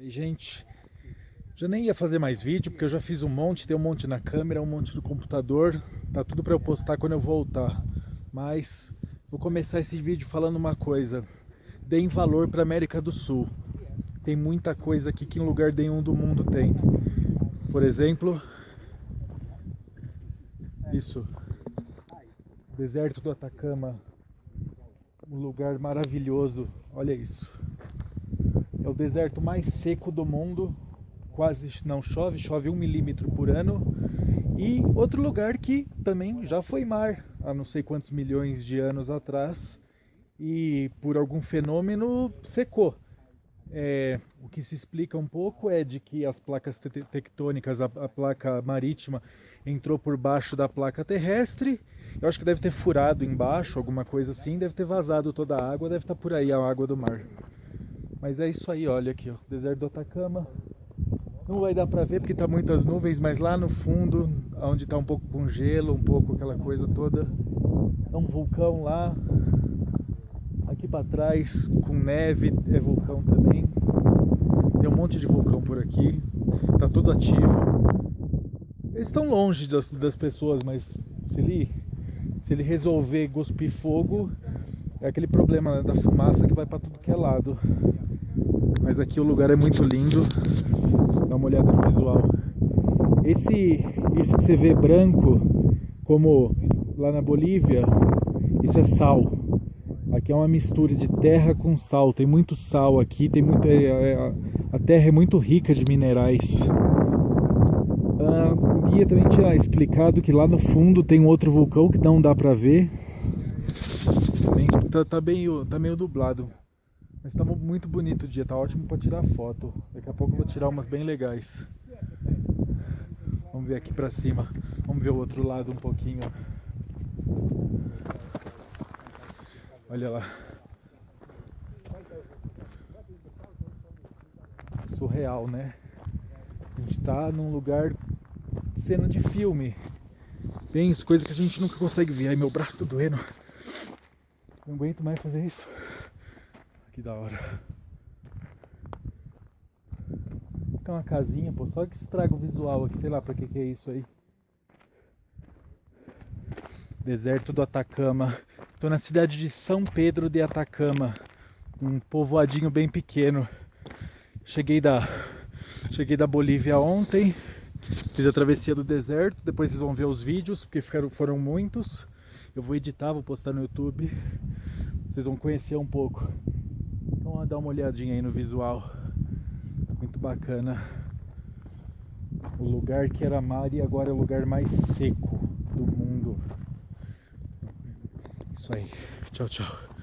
E gente, já nem ia fazer mais vídeo, porque eu já fiz um monte, tem um monte na câmera, um monte no computador, tá tudo para eu postar quando eu voltar. Mas vou começar esse vídeo falando uma coisa, deem valor para América do Sul. Tem muita coisa aqui que em lugar nenhum do mundo tem. Por exemplo, isso, deserto do Atacama, um lugar maravilhoso, olha isso. É o deserto mais seco do mundo, quase não chove, chove um milímetro por ano. E outro lugar que também já foi mar, há não sei quantos milhões de anos atrás, e por algum fenômeno secou. É, o que se explica um pouco é de que as placas te tectônicas, a, a, placa marítima entrou por baixo da placa terrestre. Eu acho que deve ter furado embaixo, alguma coisa assim, deve ter vazado toda a água, deve estar por aí a água do mar. Mas é isso aí, olha aqui, ó, deserto do Atacama. Não vai dar para ver porque tá muitas nuvens, mas lá no fundo, onde tá um pouco com gelo, um pouco aquela coisa toda, é um vulcão lá. Aqui para trás, com neve, é vulcão também. Tem um monte de vulcão por aqui, tá todo ativo. Eles estão longe das, das pessoas, mas se ele, se ele resolver cuspir fogo, é aquele problema né, da fumaça que vai para tudo que é lado. Mas aqui o lugar é muito lindo. Dá uma olhada no visual. Esse, isso que você vê branco, como lá na Bolívia, isso é sal. Aqui é uma mistura de terra com sal. Tem muito sal aqui, tem muito, é, é, a terra é muito rica de minerais. Ah, o guia também tinha explicado que lá no fundo tem um outro vulcão que não dá pra ver. Tá, tá, bem, tá meio dublado. Mas tá muito bonito o dia, tá ótimo para tirar foto. Daqui a pouco eu vou tirar umas bem legais. Vamos ver aqui para cima. Vamos ver o outro lado um pouquinho. Olha lá. Surreal, né? A gente tá num lugar cena de filme. Bem, isso, coisa que a gente nunca consegue ver. Ai, meu braço tá doendo. Não aguento mais fazer isso. Que da hora. Tem uma casinha, pô, só que estraga o visual aqui, sei lá pra que que é isso aí. Deserto do Atacama. Tô na cidade de São Pedro de Atacama. Um povoadinho bem pequeno. Cheguei da cheguei da Bolívia ontem. Fiz a travessia do deserto, depois vocês vão ver os vídeos, porque ficaram, foram muitos. Eu vou editar, vou postar no YouTube. Vocês vão conhecer um pouco. Então dá uma olhadinha aí no visual. Muito bacana. O lugar que era mar e agora é o lugar mais seco do mundo. Isso aí. Tchau, tchau.